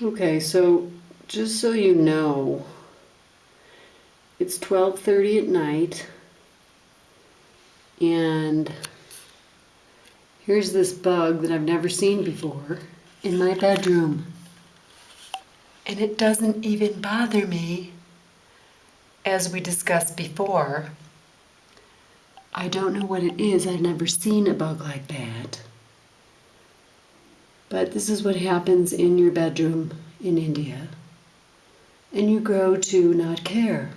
Okay, so just so you know, it's 12:30 at night and here's this bug that I've never seen before in my bedroom. And it doesn't even bother me as we discussed before. I don't know what it is. I've never seen a bug like that. But this is what happens in your bedroom in India. And you grow to not care.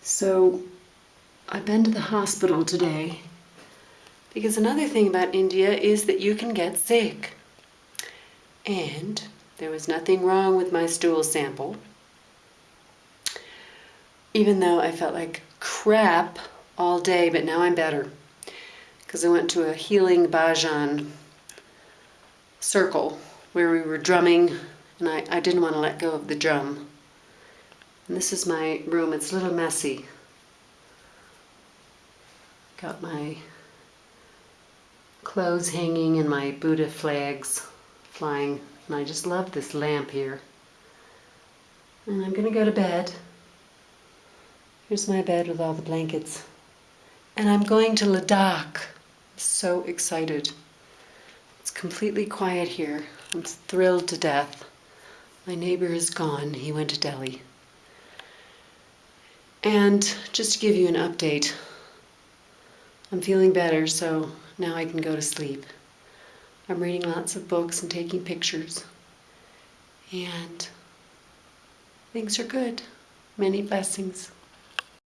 So I've been to the hospital today because another thing about India is that you can get sick. And there was nothing wrong with my stool sample. Even though I felt like crap all day, but now I'm better because I went to a healing bhajan circle where we were drumming and I, I didn't want to let go of the drum. And this is my room. It's a little messy. Got my clothes hanging and my Buddha flags flying. And I just love this lamp here. And I'm going to go to bed. Here's my bed with all the blankets. And I'm going to Ladakh. So excited. It's completely quiet here. I'm thrilled to death. My neighbor is gone. He went to Delhi. And just to give you an update, I'm feeling better, so now I can go to sleep. I'm reading lots of books and taking pictures. And things are good. Many blessings.